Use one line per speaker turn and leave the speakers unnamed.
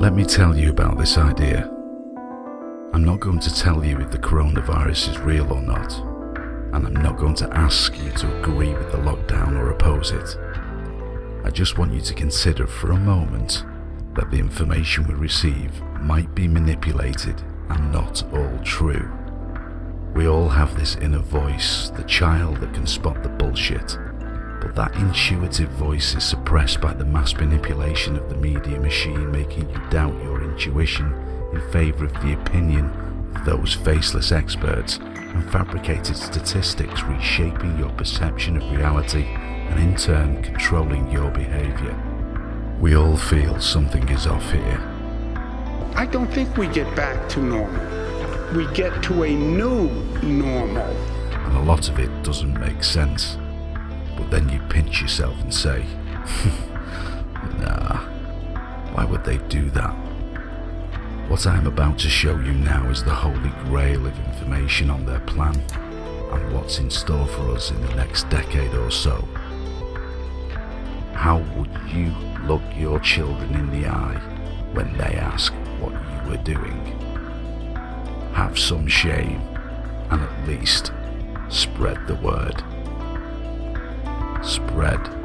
Let me tell you about this idea. I'm not going to tell you if the coronavirus is real or not, and I'm not going to ask you to agree with the lockdown or oppose it. I just want you to consider for a moment that the information we receive might be manipulated and not all true. We all have this inner voice, the child that can spot the bullshit, that intuitive voice is suppressed by the mass manipulation of the media machine making you doubt your intuition in favour of the opinion of those faceless experts and fabricated statistics reshaping your perception of reality and in turn controlling your behaviour. We all feel something is off here.
I don't think we get back to normal. We get to a new normal.
And a lot of it doesn't make sense. But then you pinch yourself and say, nah, why would they do that? What I am about to show you now is the holy grail of information on their plan and what's in store for us in the next decade or so. How would you look your children in the eye when they ask what you were doing? Have some shame and at least spread the word. Spread.